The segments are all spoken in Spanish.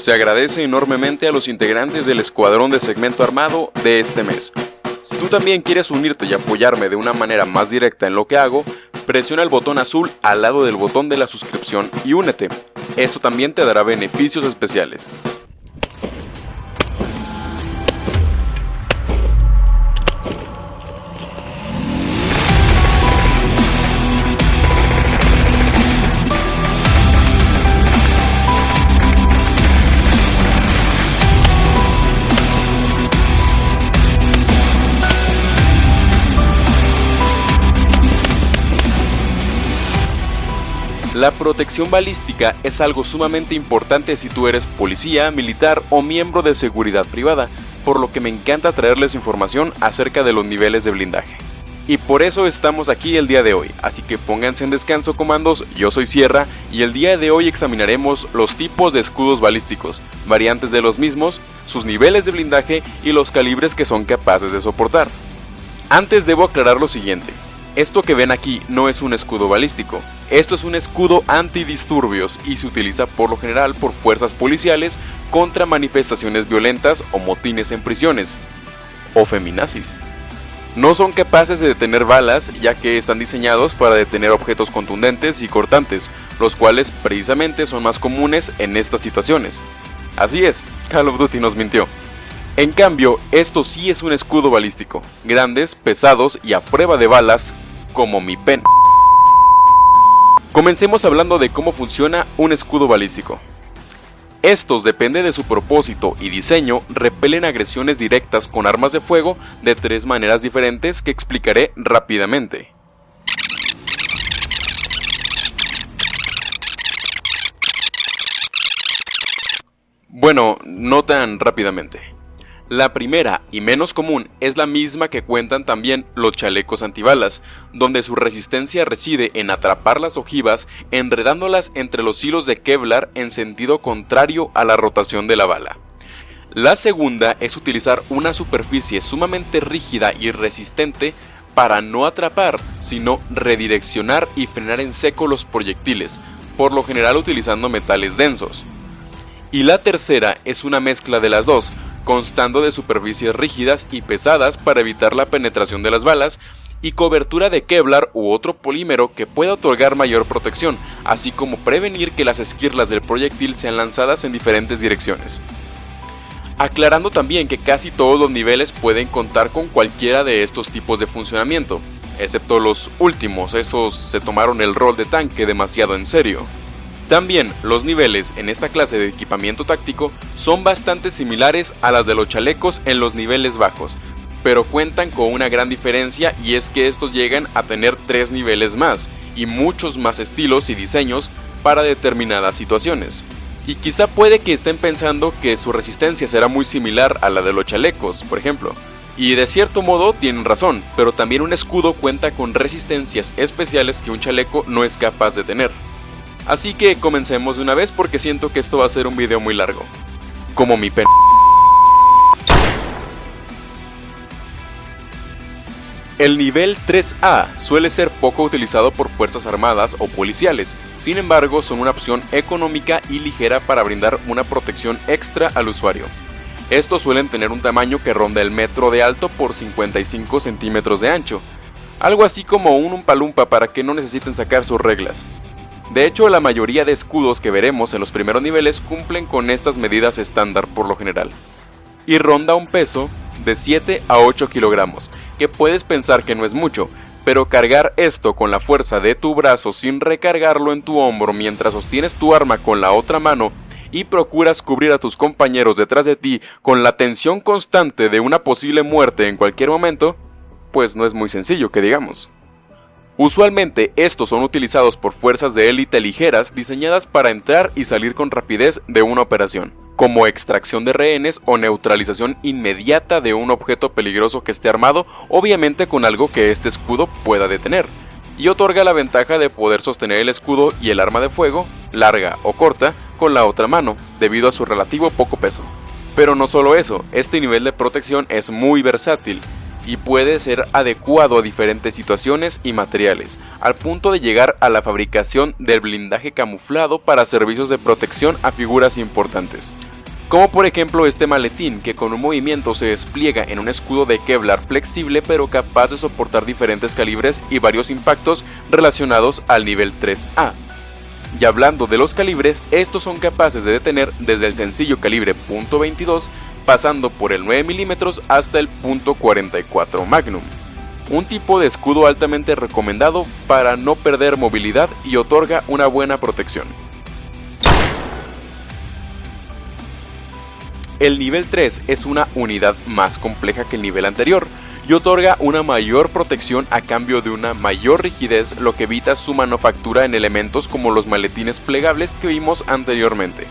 Se agradece enormemente a los integrantes del escuadrón de segmento armado de este mes. Si tú también quieres unirte y apoyarme de una manera más directa en lo que hago, presiona el botón azul al lado del botón de la suscripción y únete. Esto también te dará beneficios especiales. La protección balística es algo sumamente importante si tú eres policía, militar o miembro de seguridad privada, por lo que me encanta traerles información acerca de los niveles de blindaje. Y por eso estamos aquí el día de hoy, así que pónganse en descanso comandos, yo soy Sierra y el día de hoy examinaremos los tipos de escudos balísticos, variantes de los mismos, sus niveles de blindaje y los calibres que son capaces de soportar. Antes debo aclarar lo siguiente, esto que ven aquí no es un escudo balístico, esto es un escudo antidisturbios y se utiliza por lo general por fuerzas policiales contra manifestaciones violentas o motines en prisiones, o feminazis. No son capaces de detener balas ya que están diseñados para detener objetos contundentes y cortantes, los cuales precisamente son más comunes en estas situaciones. Así es, Call of Duty nos mintió. En cambio, esto sí es un escudo balístico, grandes, pesados y a prueba de balas, como mi pen. Comencemos hablando de cómo funciona un escudo balístico. Estos, depende de su propósito y diseño, repelen agresiones directas con armas de fuego de tres maneras diferentes que explicaré rápidamente. Bueno, no tan rápidamente. La primera y menos común es la misma que cuentan también los chalecos antibalas, donde su resistencia reside en atrapar las ojivas enredándolas entre los hilos de Kevlar en sentido contrario a la rotación de la bala. La segunda es utilizar una superficie sumamente rígida y resistente para no atrapar, sino redireccionar y frenar en seco los proyectiles, por lo general utilizando metales densos. Y la tercera es una mezcla de las dos, constando de superficies rígidas y pesadas para evitar la penetración de las balas, y cobertura de Kevlar u otro polímero que pueda otorgar mayor protección, así como prevenir que las esquirlas del proyectil sean lanzadas en diferentes direcciones. Aclarando también que casi todos los niveles pueden contar con cualquiera de estos tipos de funcionamiento, excepto los últimos, esos se tomaron el rol de tanque demasiado en serio. También los niveles en esta clase de equipamiento táctico son bastante similares a las de los chalecos en los niveles bajos, pero cuentan con una gran diferencia y es que estos llegan a tener tres niveles más y muchos más estilos y diseños para determinadas situaciones. Y quizá puede que estén pensando que su resistencia será muy similar a la de los chalecos, por ejemplo. Y de cierto modo tienen razón, pero también un escudo cuenta con resistencias especiales que un chaleco no es capaz de tener. Así que comencemos de una vez porque siento que esto va a ser un video muy largo. Como mi pen. El nivel 3A suele ser poco utilizado por fuerzas armadas o policiales, sin embargo son una opción económica y ligera para brindar una protección extra al usuario. Estos suelen tener un tamaño que ronda el metro de alto por 55 centímetros de ancho, algo así como un umpalumpa para que no necesiten sacar sus reglas. De hecho, la mayoría de escudos que veremos en los primeros niveles cumplen con estas medidas estándar por lo general. Y ronda un peso de 7 a 8 kilogramos, que puedes pensar que no es mucho, pero cargar esto con la fuerza de tu brazo sin recargarlo en tu hombro mientras sostienes tu arma con la otra mano y procuras cubrir a tus compañeros detrás de ti con la tensión constante de una posible muerte en cualquier momento, pues no es muy sencillo que digamos. Usualmente estos son utilizados por fuerzas de élite ligeras diseñadas para entrar y salir con rapidez de una operación, como extracción de rehenes o neutralización inmediata de un objeto peligroso que esté armado, obviamente con algo que este escudo pueda detener, y otorga la ventaja de poder sostener el escudo y el arma de fuego, larga o corta, con la otra mano, debido a su relativo poco peso. Pero no solo eso, este nivel de protección es muy versátil, y puede ser adecuado a diferentes situaciones y materiales, al punto de llegar a la fabricación del blindaje camuflado para servicios de protección a figuras importantes. Como por ejemplo este maletín que con un movimiento se despliega en un escudo de Kevlar flexible pero capaz de soportar diferentes calibres y varios impactos relacionados al nivel 3A. Y hablando de los calibres, estos son capaces de detener desde el sencillo calibre .22 pasando por el 9 mm hasta el .44 Magnum. Un tipo de escudo altamente recomendado para no perder movilidad y otorga una buena protección. El nivel 3 es una unidad más compleja que el nivel anterior y otorga una mayor protección a cambio de una mayor rigidez lo que evita su manufactura en elementos como los maletines plegables que vimos anteriormente.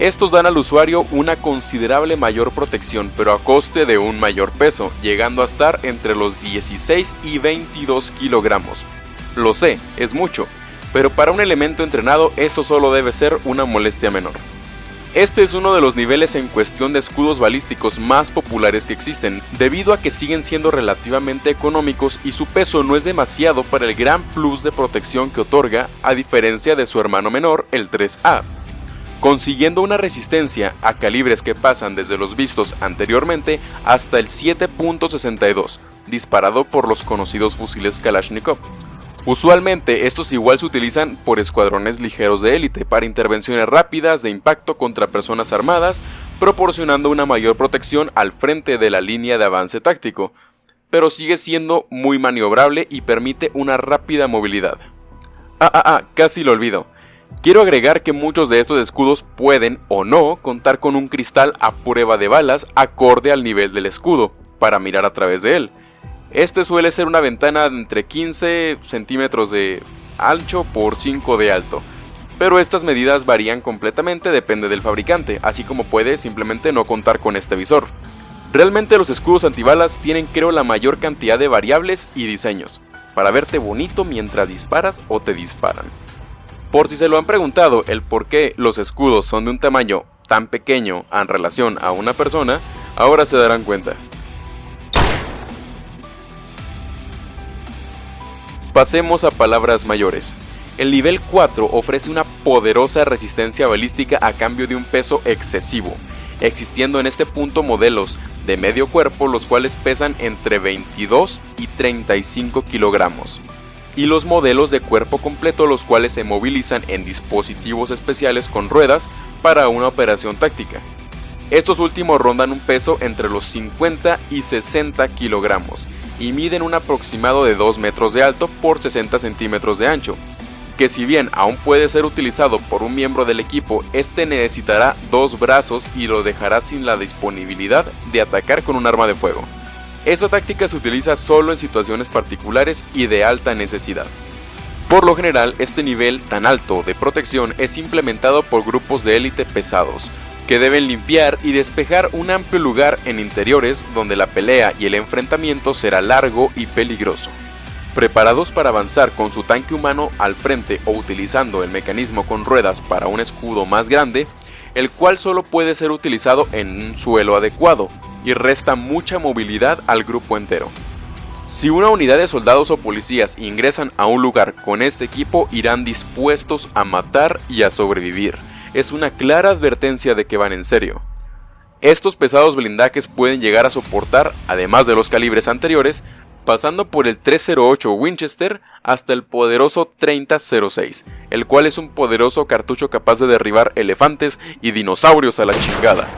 Estos dan al usuario una considerable mayor protección pero a coste de un mayor peso, llegando a estar entre los 16 y 22 kilogramos. Lo sé, es mucho, pero para un elemento entrenado esto solo debe ser una molestia menor. Este es uno de los niveles en cuestión de escudos balísticos más populares que existen, debido a que siguen siendo relativamente económicos y su peso no es demasiado para el gran plus de protección que otorga, a diferencia de su hermano menor, el 3A, consiguiendo una resistencia a calibres que pasan desde los vistos anteriormente hasta el 7.62, disparado por los conocidos fusiles Kalashnikov. Usualmente estos igual se utilizan por escuadrones ligeros de élite para intervenciones rápidas de impacto contra personas armadas, proporcionando una mayor protección al frente de la línea de avance táctico, pero sigue siendo muy maniobrable y permite una rápida movilidad. Ah, ah, ah, casi lo olvido. Quiero agregar que muchos de estos escudos pueden o no contar con un cristal a prueba de balas acorde al nivel del escudo, para mirar a través de él. Este suele ser una ventana de entre 15 centímetros de ancho por 5 de alto. Pero estas medidas varían completamente depende del fabricante, así como puede simplemente no contar con este visor. Realmente los escudos antibalas tienen creo la mayor cantidad de variables y diseños, para verte bonito mientras disparas o te disparan. Por si se lo han preguntado el por qué los escudos son de un tamaño tan pequeño en relación a una persona, ahora se darán cuenta. Pasemos a palabras mayores. El nivel 4 ofrece una poderosa resistencia balística a cambio de un peso excesivo, existiendo en este punto modelos de medio cuerpo los cuales pesan entre 22 y 35 kilogramos, y los modelos de cuerpo completo los cuales se movilizan en dispositivos especiales con ruedas para una operación táctica. Estos últimos rondan un peso entre los 50 y 60 kilogramos y miden un aproximado de 2 metros de alto por 60 centímetros de ancho, que si bien aún puede ser utilizado por un miembro del equipo, este necesitará dos brazos y lo dejará sin la disponibilidad de atacar con un arma de fuego. Esta táctica se utiliza solo en situaciones particulares y de alta necesidad. Por lo general, este nivel tan alto de protección es implementado por grupos de élite pesados, que deben limpiar y despejar un amplio lugar en interiores donde la pelea y el enfrentamiento será largo y peligroso. Preparados para avanzar con su tanque humano al frente o utilizando el mecanismo con ruedas para un escudo más grande, el cual solo puede ser utilizado en un suelo adecuado y resta mucha movilidad al grupo entero. Si una unidad de soldados o policías ingresan a un lugar con este equipo irán dispuestos a matar y a sobrevivir es una clara advertencia de que van en serio. Estos pesados blindajes pueden llegar a soportar, además de los calibres anteriores, pasando por el 308 Winchester hasta el poderoso 3006, el cual es un poderoso cartucho capaz de derribar elefantes y dinosaurios a la chingada.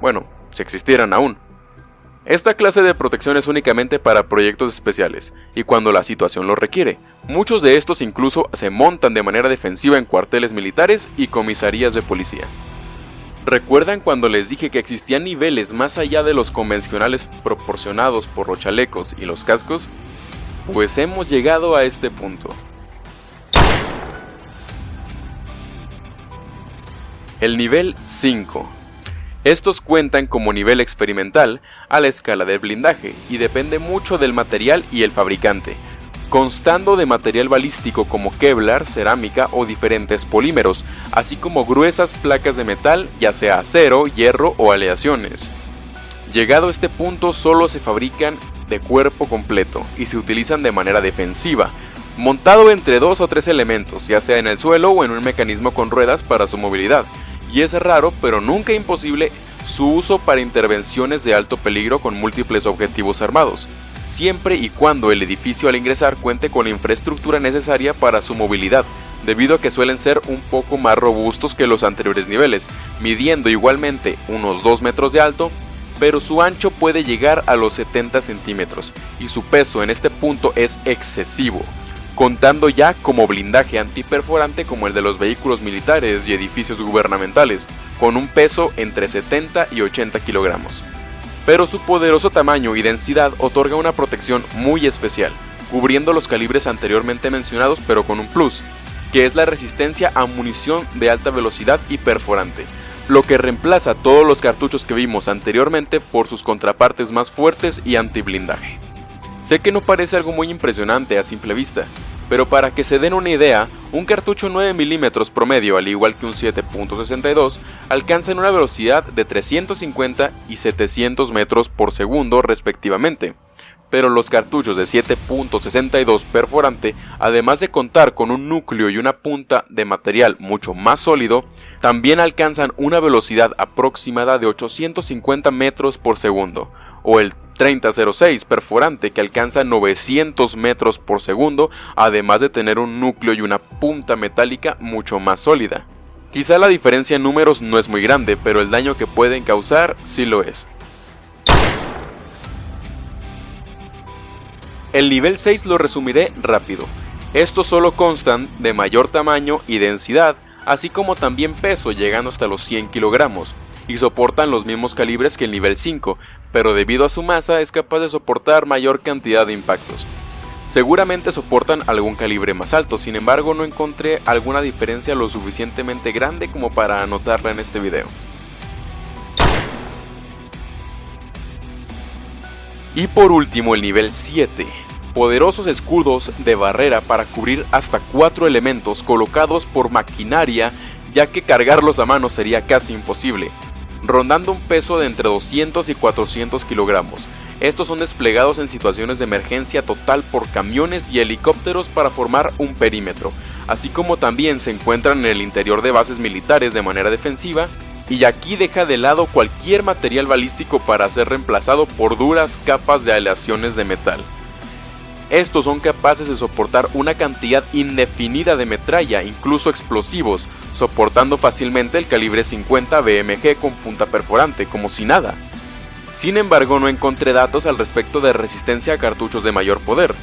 Bueno, si existieran aún. Esta clase de protección es únicamente para proyectos especiales, y cuando la situación lo requiere. Muchos de estos incluso se montan de manera defensiva en cuarteles militares y comisarías de policía. ¿Recuerdan cuando les dije que existían niveles más allá de los convencionales proporcionados por los chalecos y los cascos? Pues hemos llegado a este punto. El nivel 5 estos cuentan como nivel experimental a la escala del blindaje y depende mucho del material y el fabricante, constando de material balístico como Kevlar, cerámica o diferentes polímeros, así como gruesas placas de metal, ya sea acero, hierro o aleaciones. Llegado a este punto solo se fabrican de cuerpo completo y se utilizan de manera defensiva, montado entre dos o tres elementos, ya sea en el suelo o en un mecanismo con ruedas para su movilidad, y es raro pero nunca imposible su uso para intervenciones de alto peligro con múltiples objetivos armados, siempre y cuando el edificio al ingresar cuente con la infraestructura necesaria para su movilidad, debido a que suelen ser un poco más robustos que los anteriores niveles, midiendo igualmente unos 2 metros de alto, pero su ancho puede llegar a los 70 centímetros, y su peso en este punto es excesivo, contando ya como blindaje antiperforante como el de los vehículos militares y edificios gubernamentales, con un peso entre 70 y 80 kilogramos. Pero su poderoso tamaño y densidad otorga una protección muy especial, cubriendo los calibres anteriormente mencionados pero con un plus, que es la resistencia a munición de alta velocidad y perforante, lo que reemplaza todos los cartuchos que vimos anteriormente por sus contrapartes más fuertes y antiblindaje. Sé que no parece algo muy impresionante a simple vista, pero para que se den una idea, un cartucho 9 mm promedio, al igual que un 7.62, alcanza una velocidad de 350 y 700 metros por segundo respectivamente, pero los cartuchos de 7.62 perforante, además de contar con un núcleo y una punta de material mucho más sólido, también alcanzan una velocidad aproximada de 850 metros por segundo, o el 3006 perforante que alcanza 900 metros por segundo, además de tener un núcleo y una punta metálica mucho más sólida. Quizá la diferencia en números no es muy grande, pero el daño que pueden causar sí lo es. El nivel 6 lo resumiré rápido. Estos solo constan de mayor tamaño y densidad, así como también peso llegando hasta los 100 kilogramos, y soportan los mismos calibres que el nivel 5, pero debido a su masa es capaz de soportar mayor cantidad de impactos. Seguramente soportan algún calibre más alto, sin embargo no encontré alguna diferencia lo suficientemente grande como para anotarla en este video. Y por último el nivel 7, poderosos escudos de barrera para cubrir hasta 4 elementos colocados por maquinaria ya que cargarlos a mano sería casi imposible, rondando un peso de entre 200 y 400 kilogramos. Estos son desplegados en situaciones de emergencia total por camiones y helicópteros para formar un perímetro, así como también se encuentran en el interior de bases militares de manera defensiva y aquí deja de lado cualquier material balístico para ser reemplazado por duras capas de aleaciones de metal. Estos son capaces de soportar una cantidad indefinida de metralla, incluso explosivos, soportando fácilmente el calibre 50 BMG con punta perforante, como si nada. Sin embargo, no encontré datos al respecto de resistencia a cartuchos de mayor poder.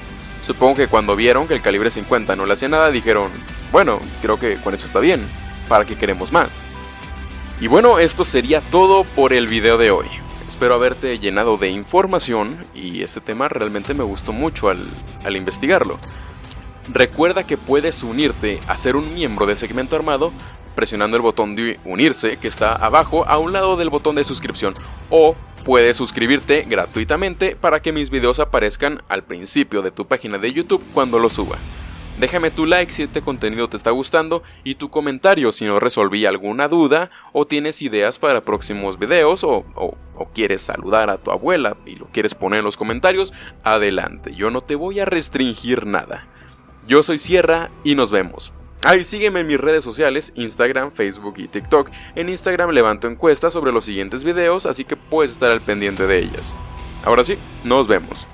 Supongo que cuando vieron que el calibre 50 no le hacía nada, dijeron, bueno, creo que con eso está bien, ¿para qué queremos más? Y bueno, esto sería todo por el video de hoy. Espero haberte llenado de información y este tema realmente me gustó mucho al, investigarlo. Recuerda que puedes unirte a ser un miembro de Segmento Armado presionando el botón de unirse que está abajo a un lado del botón de suscripción o puedes suscribirte gratuitamente para que mis videos aparezcan al principio de tu página de YouTube cuando lo suba. Déjame tu like si este contenido te está gustando y tu comentario si no resolví alguna duda o tienes ideas para próximos videos o, o, quieres saludar a tu abuela y lo quieres poner en los comentarios, adelante, yo no te voy a restringir nada. Yo soy Sierra y nos vemos. Ahí sígueme en mis redes sociales, Instagram, Facebook y TikTok. En Instagram levanto encuestas sobre los siguientes videos, así que puedes estar al pendiente de ellas. Ahora sí, nos vemos.